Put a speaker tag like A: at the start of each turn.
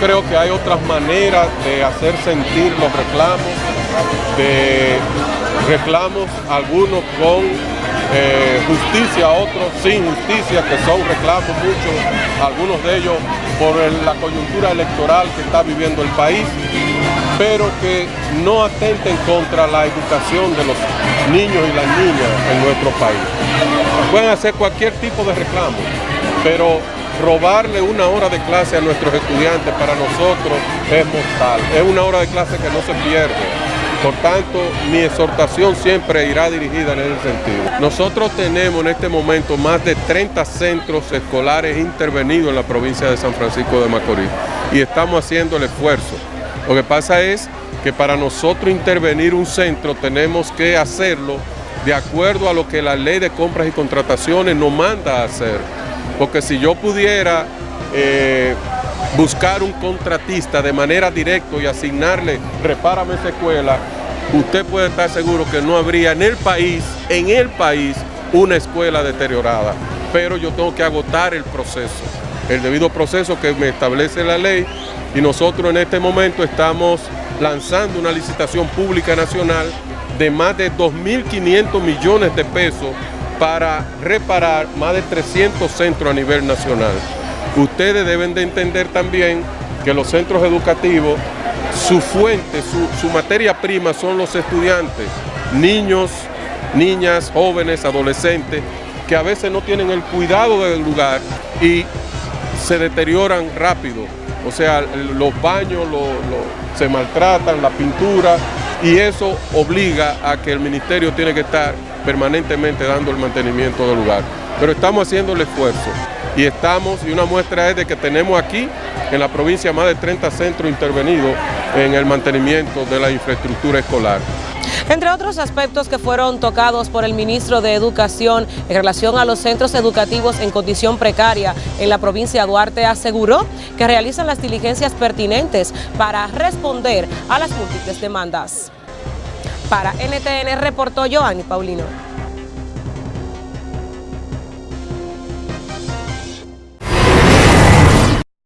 A: creo que hay otras maneras de hacer sentir los reclamos, de reclamos algunos con eh, justicia, otros sin justicia, que son reclamos muchos, algunos de ellos por la coyuntura electoral que está viviendo el país, pero que no atenten contra la educación de los niños y las niñas en nuestro país. Pueden hacer cualquier tipo de reclamo, pero robarle una hora de clase a nuestros estudiantes para nosotros es mortal. Es una hora de clase que no se pierde. Por tanto, mi exhortación siempre irá dirigida en ese sentido. Nosotros tenemos en este momento más de 30 centros escolares intervenidos en la provincia de San Francisco de Macorís y estamos haciendo el esfuerzo. Lo que pasa es que para nosotros intervenir un centro tenemos que hacerlo de acuerdo a lo que la ley de compras y contrataciones nos manda a hacer. Porque si yo pudiera eh, buscar un contratista de manera directa y asignarle, repárame esa escuela, usted puede estar seguro que no habría en el país, en el país, una escuela deteriorada. Pero yo tengo que agotar el proceso, el debido proceso que me establece la ley y nosotros en este momento estamos lanzando una licitación pública nacional de más de 2.500 millones de pesos para reparar más de 300 centros a nivel nacional. Ustedes deben de entender también que los centros educativos, su fuente, su, materia prima son los estudiantes, niños, niñas, jóvenes, adolescentes, que a veces no tienen el cuidado del lugar y se deterioran rápido. O sea, los baños se maltratan, la pintura, y eso obliga a que el ministerio tiene que estar permanentemente dando el mantenimiento del lugar. Pero estamos haciendo el esfuerzo y estamos, y una muestra es de que tenemos aquí en la provincia más de 30 centros intervenidos en el mantenimiento de la infraestructura escolar.
B: Entre otros aspectos que fueron tocados por el ministro de Educación en relación a los centros educativos en condición precaria en la provincia de Duarte, aseguró que realizan las diligencias pertinentes para responder a las múltiples demandas. Para NTN reportó Joanny Paulino.